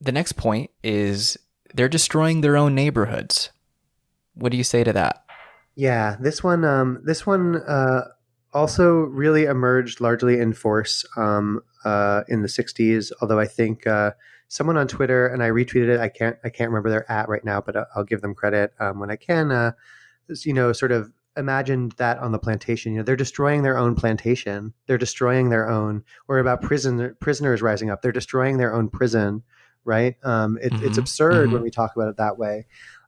the next point is they're destroying their own neighborhoods. What do you say to that? Yeah, this one, um, this one uh, also really emerged largely in force um, uh, in the '60s. Although I think uh, someone on Twitter and I retweeted it. I can't, I can't remember their at right now, but I'll give them credit um, when I can. Uh, you know, sort of imagined that on the plantation. You know, they're destroying their own plantation. They're destroying their own. Or about prison prisoners rising up. They're destroying their own prison. Right? Um, it, mm-hmm. It's absurd mm-hmm. when we talk about it that way.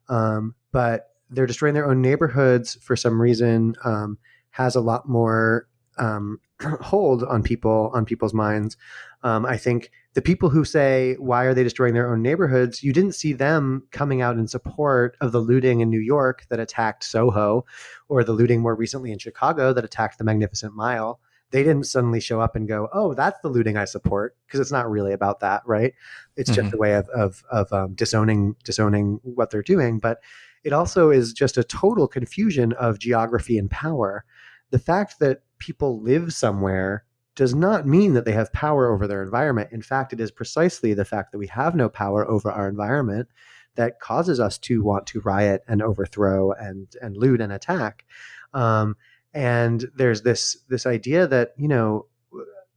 Um, but they're destroying their own neighborhoods for some reason. Um, has a lot more um, hold on people on people's minds. Um, I think the people who say why are they destroying their own neighborhoods, you didn't see them coming out in support of the looting in New York that attacked Soho, or the looting more recently in Chicago that attacked the Magnificent Mile. They didn't suddenly show up and go, "Oh, that's the looting I support," because it's not really about that, right? It's mm-hmm. just a way of of, of um, disowning disowning what they're doing, but it also is just a total confusion of geography and power. The fact that people live somewhere does not mean that they have power over their environment. In fact, it is precisely the fact that we have no power over our environment that causes us to want to riot and overthrow and and loot and attack. Um, and there's this this idea that you know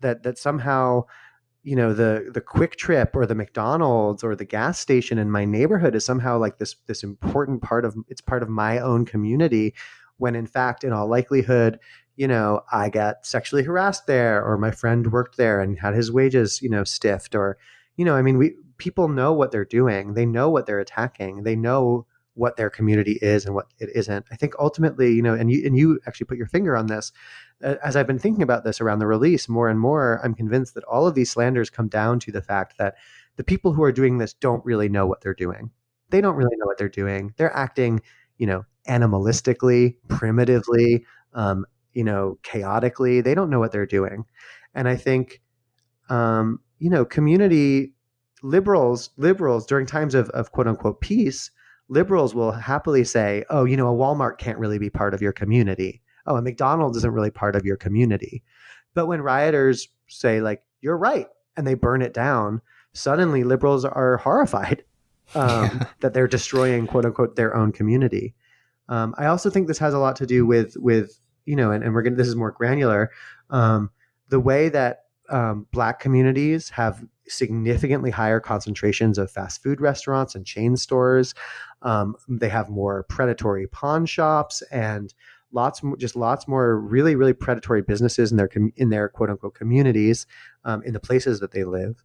that that somehow you know the the QuikTrip or the mcdonald's or the gas station in my neighborhood is somehow like this this important part of it's part of my own community when in fact in all likelihood you know, I got sexually harassed there, or my friend worked there and had his wages, you know, stiffed, or, you know, I mean, we people know what they're doing. They know what they're attacking. They know what their community is and what it isn't. I think ultimately, you know, and you and you actually put your finger on this. As I've been thinking about this around the release, more and more, I'm convinced that all of these slanders come down to the fact that the people who are doing this don't really know what they're doing. They don't really know what they're doing. They're acting, you know, animalistically, primitively, um, you know, chaotically. They don't know what they're doing. And I think, um, you know, community liberals, liberals during times of, of quote unquote peace, liberals will happily say, oh, you know, a Walmart can't really be part of your community. Oh, a McDonald's isn't really part of your community. But when rioters say, like, you're right, and they burn it down, suddenly liberals are horrified um, yeah. that they're destroying, quote unquote, their own community. Um, I also think this has a lot to do with with you know, and, and we're going to, this is more granular. Um, the way that um, black communities have significantly higher concentrations of fast food restaurants and chain stores. Um, they have more predatory pawn shops and lots more just lots more really really predatory businesses in their in their quote unquote communities um, in the places that they live.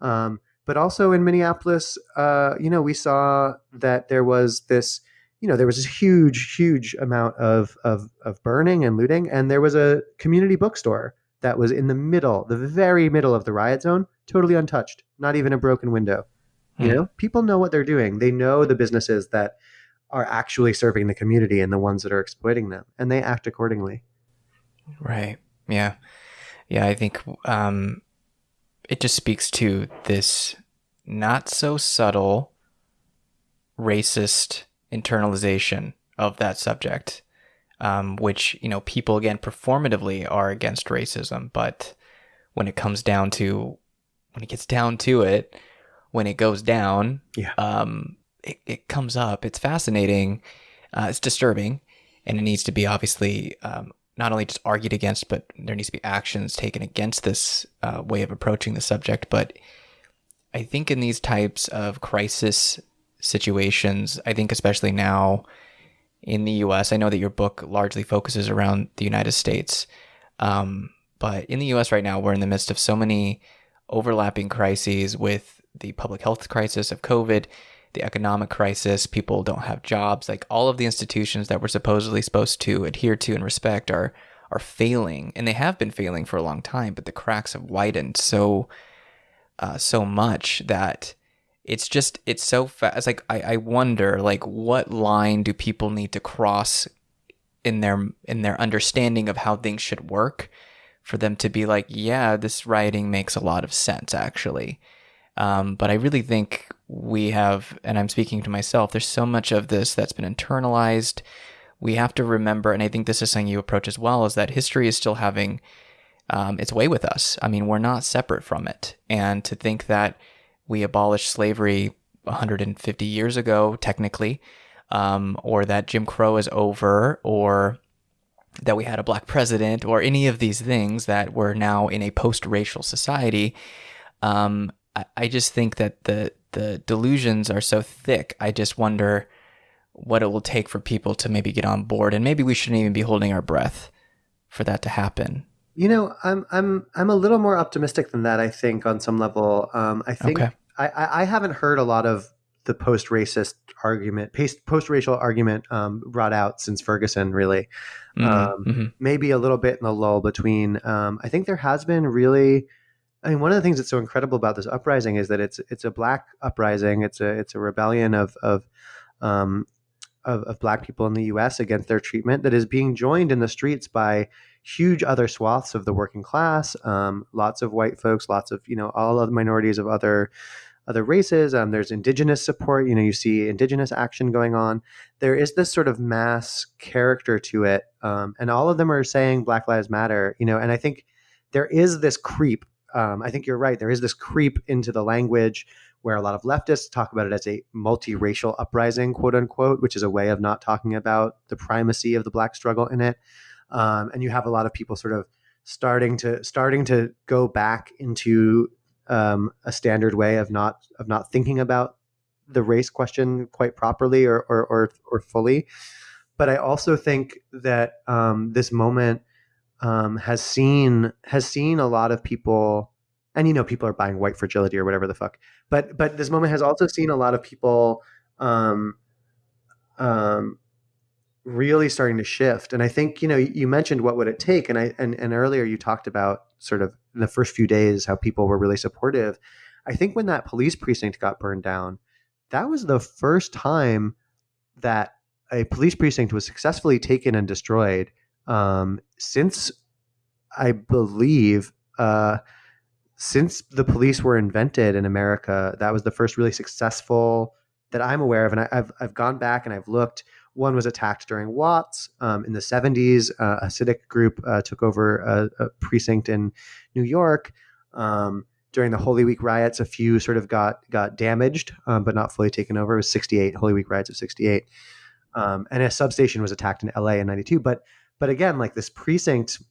Um, but also in Minneapolis, uh, you know, we saw that there was this you know, there was this huge, huge amount of, of, of burning and looting. And there was a community bookstore that was in the middle, the very middle of the riot zone, totally untouched, not even a broken window. Hmm. You know, people know what they're doing. They know the businesses that are actually serving the community and the ones that are exploiting them, and they act accordingly. Right. Yeah. Yeah. I think um, it just speaks to this not so subtle racist internalization of that subject, um, which, you know, people again performatively are against racism. But when it comes down to, when it gets down to it, when it goes down, yeah. um, it, it comes up. It's fascinating. Uh, it's disturbing. And it needs to be obviously um, not only just argued against, but there needs to be actions taken against this uh, way of approaching the subject. But I think in these types of crisis situations. I think, especially now in the US, I know that your book largely focuses around the United States. Um, but in the US right now, we're in the midst of so many overlapping crises with the public health crisis of COVID, the economic crisis, people don't have jobs. Like all of the institutions that we're supposedly supposed to adhere to and respect are are failing, and they have been failing for a long time. But the cracks have widened so uh, so much that it's just it's so fast like I, I wonder like what line do people need to cross in their in their understanding of how things should work for them to be like yeah this writing makes a lot of sense actually. Um, but i really think we have and i'm speaking to myself there's so much of this that's been internalized. We have to remember and i think this is something you approach as well is that history is still having um, its way with us. I mean we're not separate from it. And to think that we abolished slavery 150 years ago, technically, um, or that Jim Crow is over, or that we had a black president, or any of these things that we're now in a post-racial society. Um, I, I just think that the the delusions are so thick. I just wonder what it will take for people to maybe get on board, and maybe we shouldn't even be holding our breath for that to happen. You know, I'm I'm I'm a little more optimistic than that. I think on some level, um, I think Okay. I, I haven't heard a lot of the post-racist argument, post-racial argument um, brought out since Ferguson, really. Mhm, Um, mhm. maybe a little bit in the lull between. Um, I think there has been really. I mean, one of the things that's so incredible about this uprising is that it's it's a black uprising. It's a it's a rebellion of of um, of, of black people in the U.S. against their treatment that is being joined in the streets by huge other swaths of the working class. Um, lots of white folks, lots of you know all other minorities of other other races. Um, there's indigenous support. You know, you see indigenous action going on. There is this sort of mass character to it, um, and all of them are saying Black Lives Matter. You know, and I think there is this creep. Um, I think you're right. There is this creep into the language where a lot of leftists talk about it as a multiracial uprising, quote unquote, which is a way of not talking about the primacy of the black struggle in it. Um, and you have a lot of people sort of starting to starting to go back into um, a standard way of not of not thinking about the race question quite properly or or or, or fully. But I also think that um, this moment um, has seen has seen a lot of people, and you know, people are buying white fragility or whatever the fuck. But but this moment has also seen a lot of people um, um, really starting to shift. And I think you know you mentioned what would it take, and I and, and earlier you talked about sort of the first few days how people were really supportive. I think when that police precinct got burned down, that was the first time that a police precinct was successfully taken and destroyed um, since I believe uh, since the police were invented in America. That was the first really successful that I'm aware of, and I, have I've gone back and I've looked. One was attacked during Watts um, in the 70s. Uh, a Hasidic group uh, took over a, a, precinct in New York. Um, during the Holy Week riots, a few sort of got got damaged, um, but not fully taken over. It was 68 Holy Week riots of 68, um, and a substation was attacked in LA in 92. But but again, like this precinct.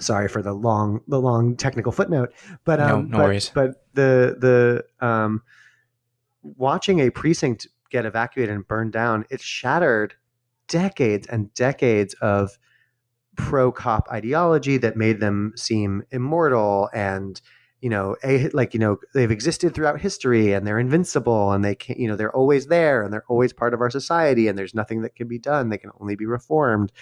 Sorry for the long the long technical footnote, but um, No- no but, worries. but the the um, watching a precinct get evacuated and burned down, it shattered decades and decades of pro cop ideology that made them seem immortal and you know a, like you know they've existed throughout history and they're invincible and they can you know they're always there and they're always part of our society and there's nothing that can be done. They can only be reformed.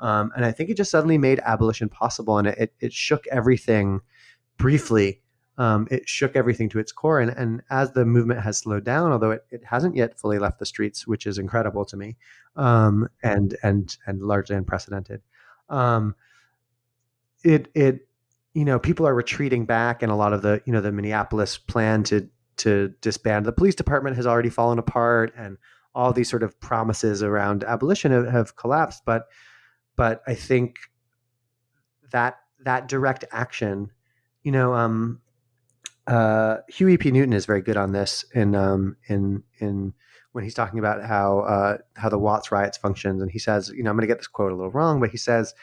Um, and i think it just suddenly made abolition possible and it, it, it shook everything briefly um, it shook everything to its core. And, and as the movement has slowed down, although it, it hasn't yet fully left the streets, which is incredible to me, um, and and and largely unprecedented, um, it it you know people are retreating back, and a lot of the you know the Minneapolis plan to to disband the police department has already fallen apart, and all these sort of promises around abolition have, have collapsed. But but I think that that direct action, you know, um, uh, Huey P. Newton is very good on this in um, in in when he's talking about how uh, how the Watts riots functions, and he says, you know, I'm going to get this quote a little wrong, but he says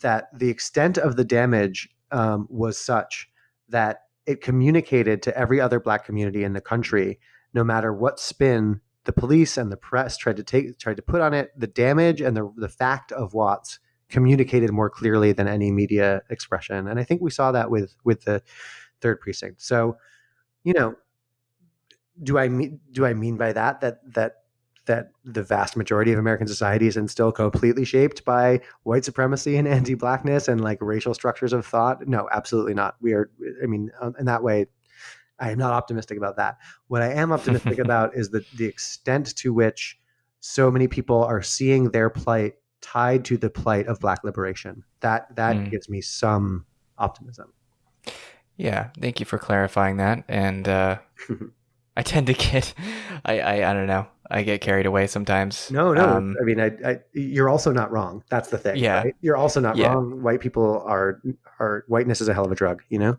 that the extent of the damage um, was such that it communicated to every other black community in the country, no matter what spin the police and the press tried to take tried to put on it, the damage and the the fact of Watts communicated more clearly than any media expression, and I think we saw that with with the third precinct. So, you know, do I mean do I mean by that that that that the vast majority of American society is still completely shaped by white supremacy and anti-blackness and like racial structures of thought? No, absolutely not. We are. I mean, um, in that way, I am not optimistic about that. What I am optimistic about is the the extent to which so many people are seeing their plight tied to the plight of Black liberation. That that Mm. gives me some optimism. Yeah, thank you for clarifying that. And uh, I tend to get, I, I, I don't know, I get carried away sometimes. No, no. Um, I mean, I, I, you're also not wrong. That's the thing. Yeah. right? You're also not Yeah. wrong. White people are, are whiteness is a hell of a drug. You know.